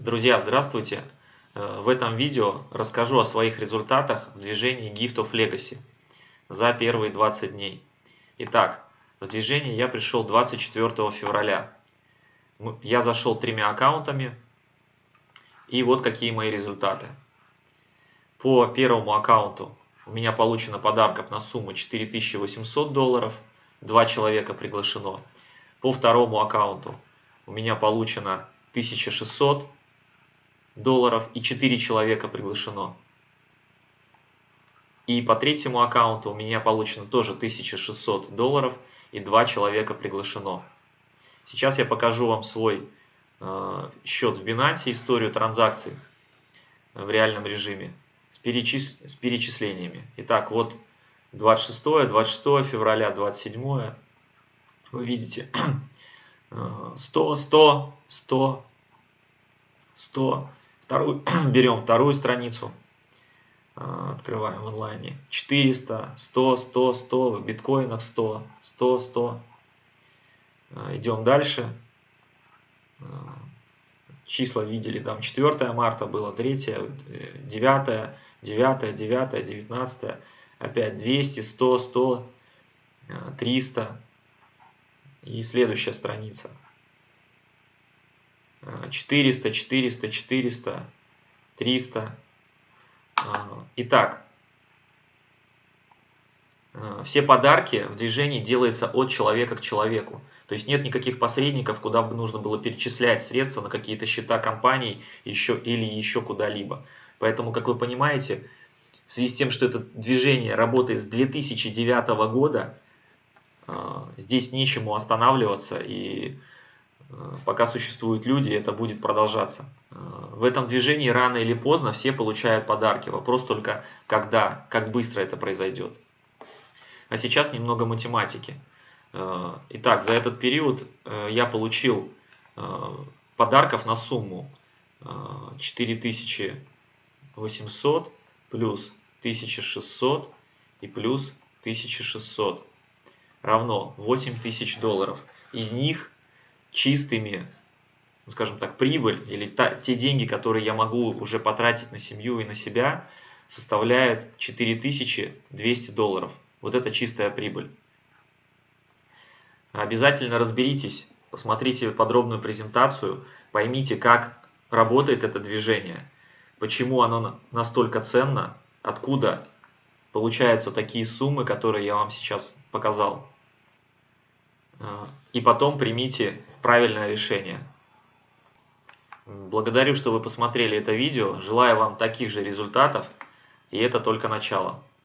Друзья, здравствуйте! Э, в этом видео расскажу о своих результатах в движении Gift of Legacy за первые 20 дней. Итак, в движение я пришел 24 февраля. Я зашел тремя аккаунтами, и вот какие мои результаты. По первому аккаунту у меня получено подарков на сумму 4800 долларов, два человека приглашено. По второму аккаунту у меня получено 1600 долларов и 4 человека приглашено. И по третьему аккаунту у меня получено тоже 1600 долларов и 2 человека приглашено. Сейчас я покажу вам свой э, счет в Binance, историю транзакций в реальном режиме с, перечис... с перечислениями. Итак, вот 26, 26 февраля, 27. Вы видите 100, 100, 100, 100, Вторую, берем вторую страницу, а, открываем в онлайне. 400, 100, 100, 100, в биткоинах 100, 100, 100. Идем дальше. А, числа видели, там 4 марта было, 3, 9, 9, 9, 19, опять 200, 100, 100, 300. И следующая страница. 400, 400, 400, 300. Итак, а, все подарки в движении делаются от человека к человеку. То есть нет никаких посредников, куда бы нужно было перечислять средства на какие-то счета компаний еще, или еще куда-либо. Поэтому, как вы понимаете, в связи с тем, что это движение работает с 2009 года, а, здесь нечему останавливаться и пока существуют люди, это будет продолжаться. Э, в этом движении рано или поздно все получают подарки. Вопрос только когда, как быстро это произойдет. А сейчас немного математики. Э, итак, за этот период я получил подарков на сумму 4800 плюс 1600 и плюс 1600 равно 8000 долларов. Из них чистыми, ну, скажем так, прибыль или та, те деньги, которые я могу уже потратить на семью и на себя, составляют 4200 долларов. Вот это чистая прибыль. Обязательно разберитесь, посмотрите подробную презентацию, поймите, как работает это движение, почему оно настолько ценно, откуда получаются такие суммы, которые я вам сейчас показал. А, и потом примите правильное решение. Благодарю, что вы посмотрели это видео. Желаю вам таких же результатов. И это только начало.